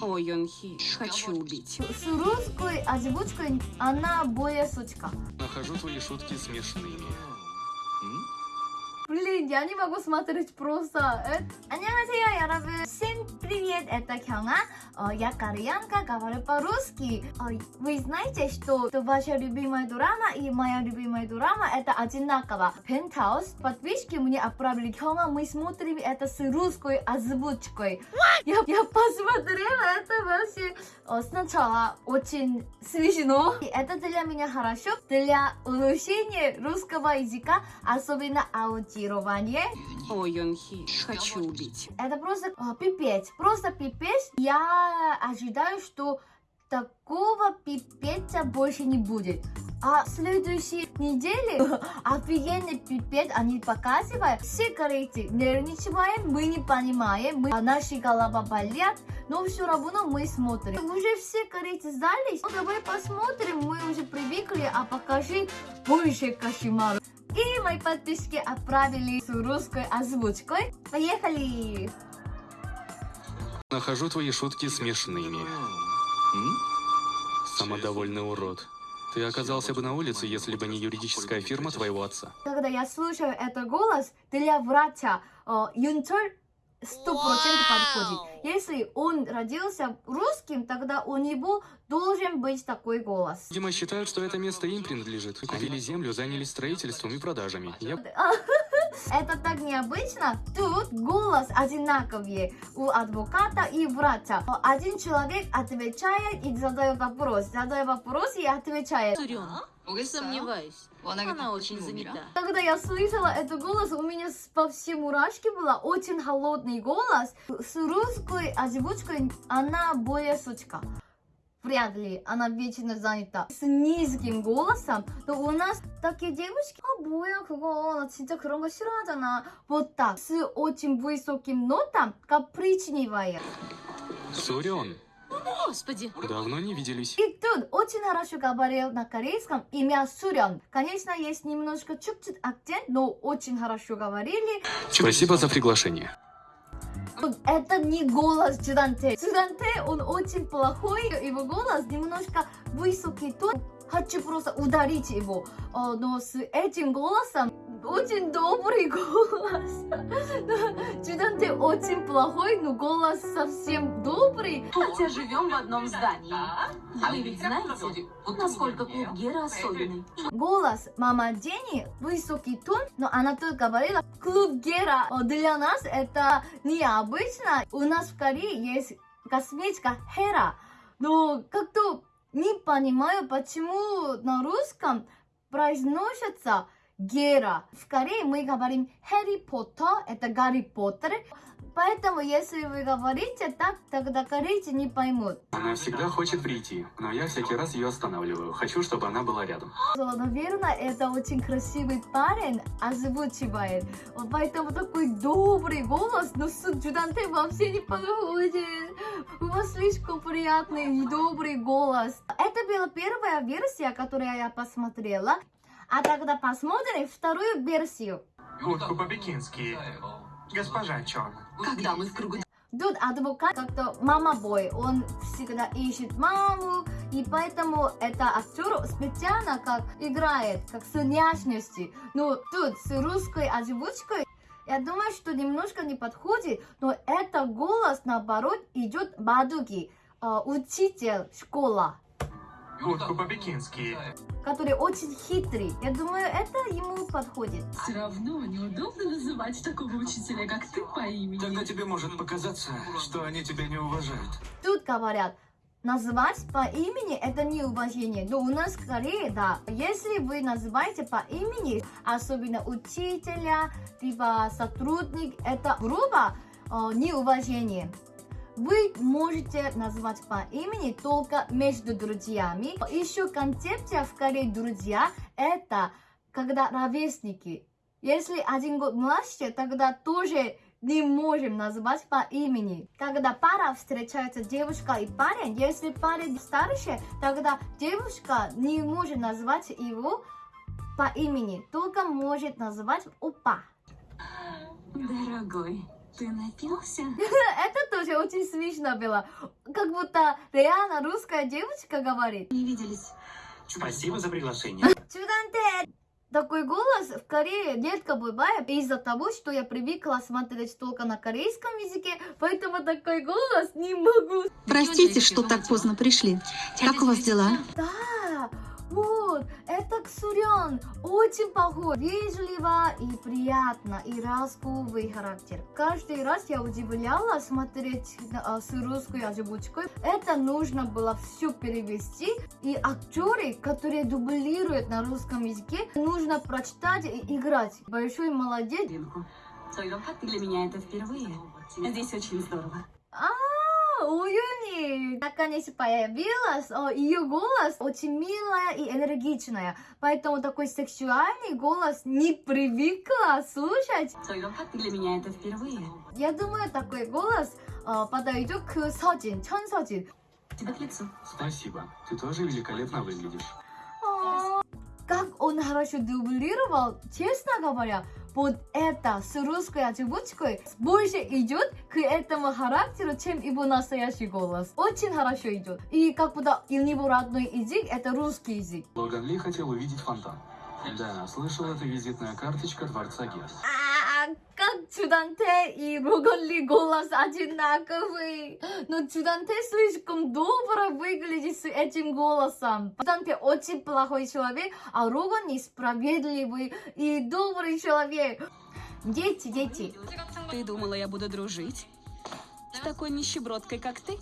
О Юнхи, хочу убить. С русской озвучкой она более сучка. Нахожу твои шутки смешными. М? Блин, я не могу смотреть просто. Э, 안녕하세요, 여러분. Привет, это Кёнга. Э, Я кореянка, говорю по-русски. Э, Вы знаете, что что ваша любимая драма и моя любимая драма это одинаково. Пентаус. Подписчики мне отправили. Кёнга, мы смотрим это с русской озвучкой. Я, я посмотрела это вообще э, сначала очень смешно. И это для меня хорошо. Для улучшения русского языка, особенно аудирование. О Юнхи, хочу убить. Это просто пипец. Просто пипец. Я ожидаю, что такого пипеца больше не будет. А следующей неделе офигенный пипец они показывают. Все корейцы нервничаем, мы не понимаем, мы, а наши голова болят, но все равно мы смотрим. Уже все корейцы сдались. Ну, давай посмотрим, мы уже привыкли, а покажи больше кошмаров. И мои подписчики отправили с русской озвучкой. Поехали! Нахожу твои шутки смешными. Самодовольный урод. Ты оказался бы на улице, если бы не юридическая фирма твоего отца. Когда я слушаю этот голос, для врача э, Юнчоль 100% подходит. Если он родился русским, тогда у него должен быть такой голос. Видимо, считают, что это место им принадлежит. Купили землю, занялись строительством и продажами. Я Это так необычно. Тут голос одинаковый у адвоката и врача. Один человек отвечает и задает вопрос, задает вопрос и отвечает. Сомневаюсь. Она очень занята. Когда я слышала этот голос, у меня по всем мурашки было очень холодный голос. С русской озвучкой она более сучка Вряд ли она вечно занята. С низким голосом, то у нас такие девушки, а 뭐야 그거, 나 진짜 그런 거 싫어하잖아. Вот так, с очень высоким нотом, капричневая. Сурен. Господи, Давно не виделись. И тут очень хорошо говорил на корейском имя Сурен. Конечно, есть немножко чуть-чуть акцент, но очень хорошо говорили. Спасибо за приглашение. Тут Это не голос Чуданте. Чуданте, он очень плохой, его голос немножко высокий тон. Хочу просто ударить его. Э, Но с этим голосом очень добрый голос. Чуданте очень плохой, но голос совсем добрый. Хотя живем в одном здании. Вы ведь знаете, насколько клуб Гера особенный. Голос мама Дени высокий тон, но она тут говорила клуб Гера. Для нас это необычно. У нас в Корее есть косметика Хера, но как-то не понимаю, почему на русском произносится Гера. В Корее мы говорим Хэри Поттер, это Гарри Поттер. Поэтому, если вы говорите так, тогда корейцы не поймут. Она всегда хочет прийти, но я всякий раз ее останавливаю. Хочу, чтобы она была рядом. Наверное, это очень красивый парень озвучивает. Поэтому такой добрый голос, но с Джуданте вообще не подходит. У вас слишком приятный и добрый голос. Это была первая версия, которую я посмотрела. А тогда посмотрим вторую версию. Утку по-пекински. Госпожа Чон. Когда мы в кругу Тут адвокат как-то мама-бой, он всегда ищет маму, и поэтому это актер специально как играет, как с внешностью. Но тут с русской озвучкой я думаю, что немножко не подходит, но это голос, наоборот, идет Бадуги, э, учитель школа, Утку по-пекински. который очень хитрый. Я думаю, это ему подходит. Все равно неудобно называть такого учителя, как ты, по имени. Тогда тебе может показаться, что они тебя не уважают. Тут говорят, назвать по имени это не уважение. Но у нас в Корее, да, если вы называете по имени, особенно учителя, либо сотрудник, это грубо э, неуважение. Вы можете назвать по имени только между друзьями. Еще концепция в Корее друзья это когда ровесники. Если один год младше, тогда тоже не можем назвать по имени. Когда пара встречается девушка и парень, если парень старше, тогда девушка не может назвать его по имени, только может назвать опа. Дорогой, Ты напился? Это тоже очень смешно было. Как будто реально русская девочка говорит. Не виделись. Спасибо за приглашение. Чуданте! Такой голос в Корее редко бывает из-за того, что я привыкла смотреть только на корейском языке, поэтому такой голос не могу. Простите, что так поздно пришли. Как у вас дела? Да, вот, это Ксурен. Очень похож. Вежливо и приятно, и раскованный характер. Каждый раз я удивляла смотреть а, с русской озвучкой. Это нужно было все перевести. И актеры, которые дублируют на русском языке, нужно прочитать и играть. Большой молодец. Цойдонхат для меня это впервые. Здесь очень здорово. А, Уюни наконец появилась. О, ее голос очень милая и энергичная. Поэтому такой сексуальный голос не привыкла слушать. Для меня это впервые. Я думаю, такой голос э, подойдет к Сожин, Чон Сожин. Тебе к лицу. Спасибо. Ты тоже великолепно выглядишь. О, Как он хорошо дублировал, честно говоря, вот это с русской озвучкой больше идет к этому характеру, чем его настоящий голос. Очень хорошо идет. И как будто у него родной язык это русский язык. Логан Ли хотел увидеть фонтан. Да, слышал, это визитная карточка Дворца Гес. А, как Чуданте и Рогалли голос одинаковый. Но Чуданте слишком добро выглядит с этим голосом. Чуданте очень плохой человек, а Роган несправедливый и добрый человек. Дети, дети. Ты думала, я буду дружить? С такой нищебродкой, как ты?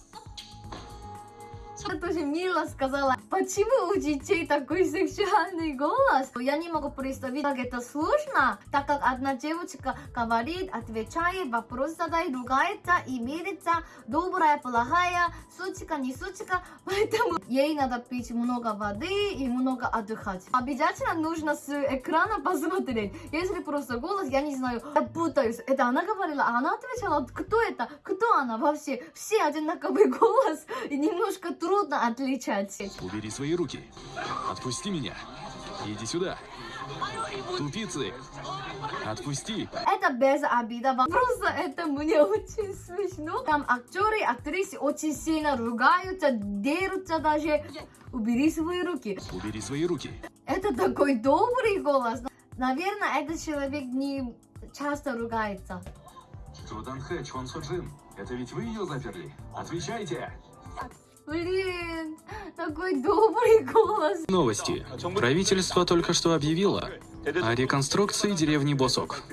Я тоже мило сказала, почему у детей такой сексуальный голос? Я не могу представить, как это сложно, так как одна девочка говорит, отвечает, вопрос задает, ругается и мирится, добрая, плохая, сучка, не сучка, поэтому ей надо пить много воды и много отдыхать. Обязательно нужно с экрана посмотреть. Если просто голос, я не знаю, я путаюсь. Это она говорила, а она отвечала, кто это, кто она вообще? Все одинаковый голос и немножко трудно отличать. Убери свои руки. Отпусти меня. Иди сюда. Тупицы. Отпусти. Это без обида, просто это мне очень смешно. Там актеры, актрисы очень сильно ругаются, дерутся даже. Убери свои руки. Убери свои руки. Это такой добрый голос. Наверное, этот человек не часто ругается. Чудан Хэ, Чон Соджин. Это ведь вы ее заперли? Отвечайте. Блин, такой добрый голос. Новости. Правительство только что объявило о реконструкции деревни Босок.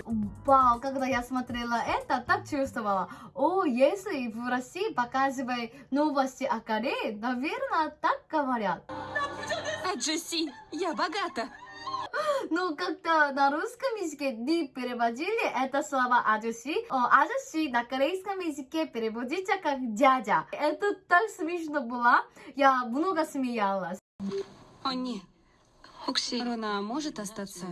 Вау, когда я смотрела это, так чувствовала. О, если в России показывают новости о Корее, наверное, так говорят. А Джесси, я богата. Ну, как-то на русском языке не переводили это слово 아저씨. О, 아저씨 на корейском языке переводится как дядя. Это так смешно было. Я много смеялась. О, нет. Руна может остаться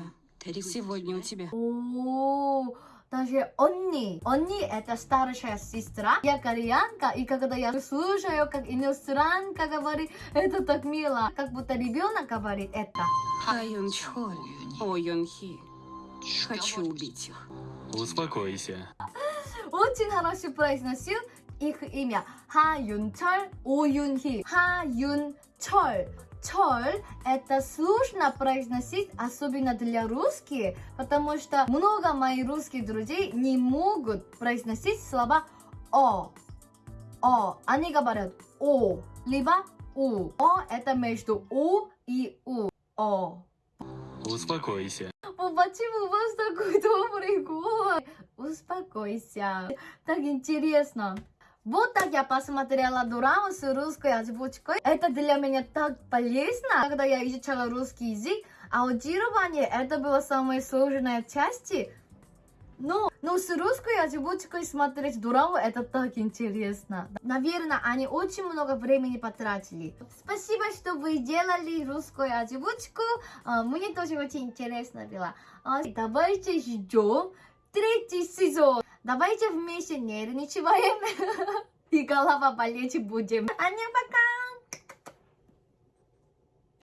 сегодня у тебя? О, даже 언 даже Онни. Онни это старшая сестра. Я кореянка, и когда я слушаю, как иностранка говорит, это так мило. Как будто ребенок говорит это. А Юн Чхоль, О Юн Хи. Хочу убить их. Успокойся. Очень хорошо произносил их имя. Ха Юн Чоль, О Юн Хи. Ха Юн Чоль. 철 это сложно произносить, особенно для русских, потому что много моих русских друзей не могут произносить слова о. о. Они говорят о, либо у. О это между у и у. О. Успокойся. Почему у вас такой добрый голос? Успокойся. Так интересно. Вот так я посмотрела дораму с русской озвучкой. Это для меня так полезно, когда я изучала русский язык. Аудирование это была самая сложная часть. Но, но с русской озвучкой смотреть дораму это так интересно. Наверное, они очень много времени потратили. Спасибо, что вы делали русскую озвучку. А, Мне тоже очень интересно было. А, Давайте ждем третий сезон. Давайте вместе нервничаем и голова болеть будем. Ан녕, пока!